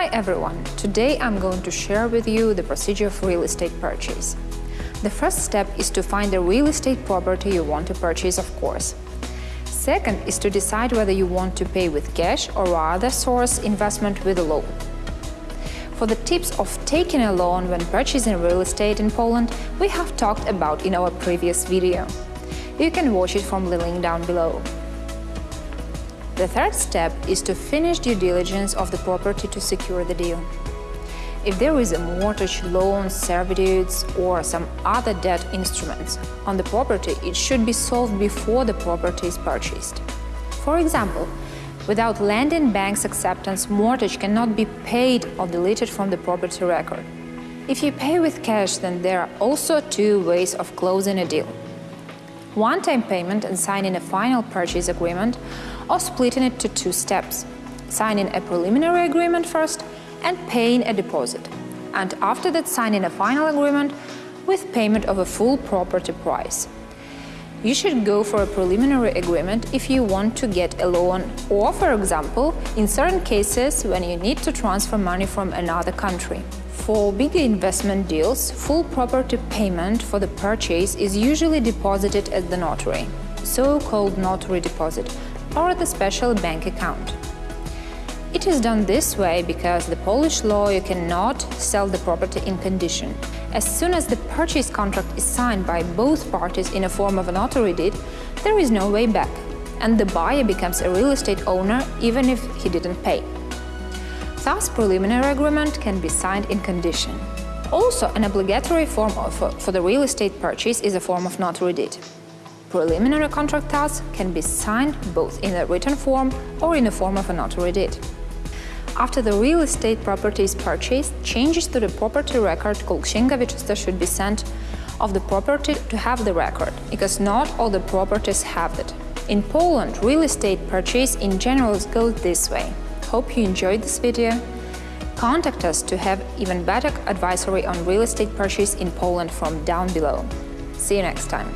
Hi everyone! Today I'm going to share with you the procedure of real estate purchase. The first step is to find the real estate property you want to purchase, of course. Second is to decide whether you want to pay with cash or rather source investment with a loan. For the tips of taking a loan when purchasing real estate in Poland, we have talked about in our previous video. You can watch it from the link down below. The third step is to finish due diligence of the property to secure the deal. If there is a mortgage, loan, servitudes or some other debt instruments on the property, it should be solved before the property is purchased. For example, without land and bank's acceptance, mortgage cannot be paid or deleted from the property record. If you pay with cash, then there are also two ways of closing a deal. One-time payment and signing a final purchase agreement or splitting it to two steps, signing a preliminary agreement first and paying a deposit, and after that signing a final agreement with payment of a full property price. You should go for a preliminary agreement if you want to get a loan or, for example, in certain cases when you need to transfer money from another country. For bigger investment deals, full property payment for the purchase is usually deposited at the notary, so-called notary deposit, or at a special bank account. It is done this way because the Polish law you cannot sell the property in condition. As soon as the purchase contract is signed by both parties in a form of a notary deed, there is no way back, and the buyer becomes a real estate owner even if he didn't pay. Thus, preliminary agreement can be signed in condition. Also, an obligatory form of, for the real estate purchase is a form of notary deed. Preliminary contract thus can be signed both in a written form or in the form of a notary deed. After the real estate property is purchased, changes to the property record called Wieczysta should be sent of the property to have the record, because not all the properties have it. In Poland, real estate purchase in general goes this way. Hope you enjoyed this video. Contact us to have even better advisory on real estate purchase in Poland from down below. See you next time.